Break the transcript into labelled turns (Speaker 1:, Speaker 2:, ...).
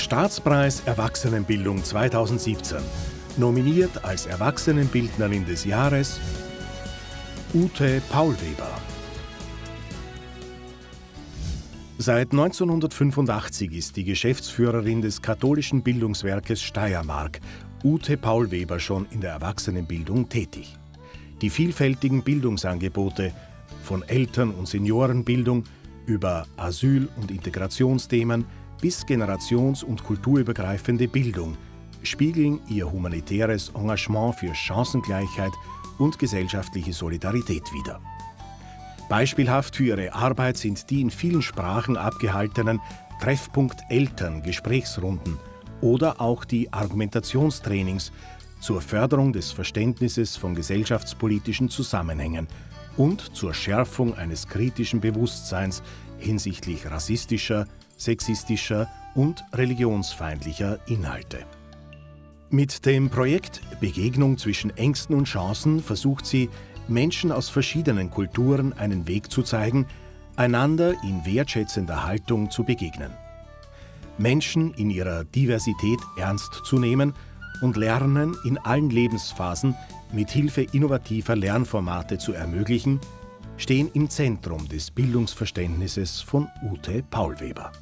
Speaker 1: Staatspreis Erwachsenenbildung 2017. Nominiert als Erwachsenenbildnerin des Jahres Ute Paulweber. Seit 1985 ist die Geschäftsführerin des katholischen Bildungswerkes Steiermark, Ute Paulweber, schon in der Erwachsenenbildung tätig. Die vielfältigen Bildungsangebote von Eltern- und Seniorenbildung über Asyl- und Integrationsthemen bis generations- und kulturübergreifende Bildung spiegeln ihr humanitäres Engagement für Chancengleichheit und gesellschaftliche Solidarität wider. Beispielhaft für ihre Arbeit sind die in vielen Sprachen abgehaltenen Treffpunkt Eltern Gesprächsrunden oder auch die Argumentationstrainings zur Förderung des Verständnisses von gesellschaftspolitischen Zusammenhängen und zur Schärfung eines kritischen Bewusstseins hinsichtlich rassistischer, sexistischer und religionsfeindlicher Inhalte. Mit dem Projekt Begegnung zwischen Ängsten und Chancen versucht sie, Menschen aus verschiedenen Kulturen einen Weg zu zeigen, einander in wertschätzender Haltung zu begegnen. Menschen in ihrer Diversität ernst zu nehmen und Lernen in allen Lebensphasen mit Hilfe innovativer Lernformate zu ermöglichen, stehen im Zentrum des Bildungsverständnisses von Ute Paulweber.